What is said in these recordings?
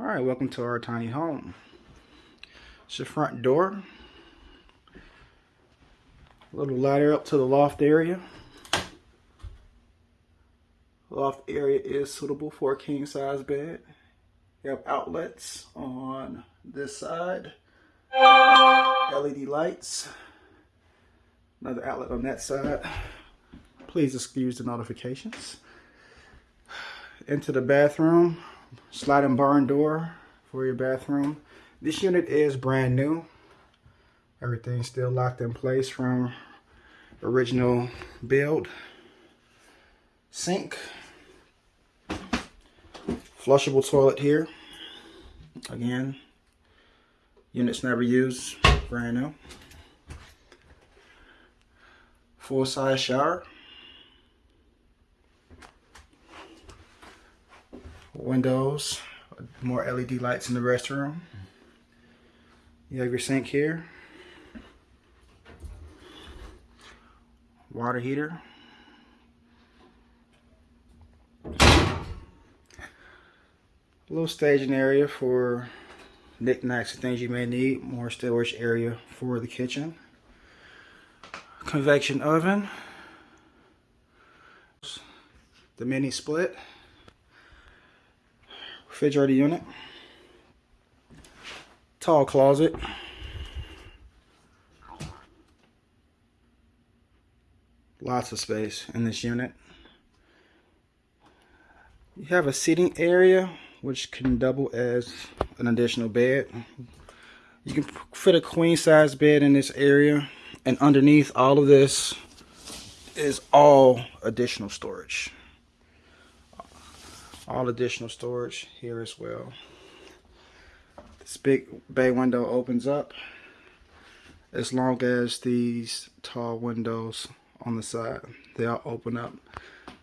All right, welcome to our tiny home. It's the front door. A little ladder up to the loft area. Loft area is suitable for a king size bed. You have outlets on this side. LED lights. Another outlet on that side. Please excuse the notifications. Into the bathroom. Sliding barn door for your bathroom. This unit is brand new. Everything's still locked in place from original build. Sink. Flushable toilet here. Again, units never used, brand new. Full size shower. Windows, more LED lights in the restroom. You have your sink here. Water heater. A little staging area for knickknacks and things you may need. More storage area for the kitchen. Convection oven. The mini split. Refrigerator unit. Tall closet. Lots of space in this unit. You have a seating area which can double as an additional bed. You can fit a queen size bed in this area and underneath all of this is all additional storage. All additional storage here as well. This big bay window opens up as long as these tall windows on the side they all open up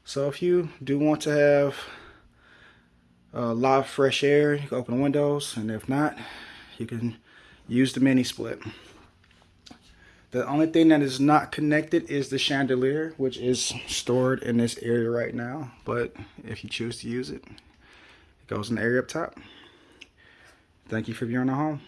so if you do want to have a lot of fresh air you can open the windows and if not you can use the mini split the only thing that is not connected is the chandelier which is stored in this area right now. But if you choose to use it it goes in the area up top. Thank you for viewing the home